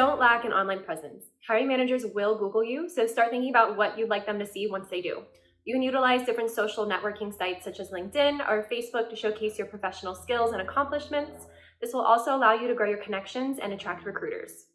don't lack an online presence. Hiring managers will Google you, so start thinking about what you'd like them to see once they do. You can utilize different social networking sites such as LinkedIn or Facebook to showcase your professional skills and accomplishments. This will also allow you to grow your connections and attract recruiters.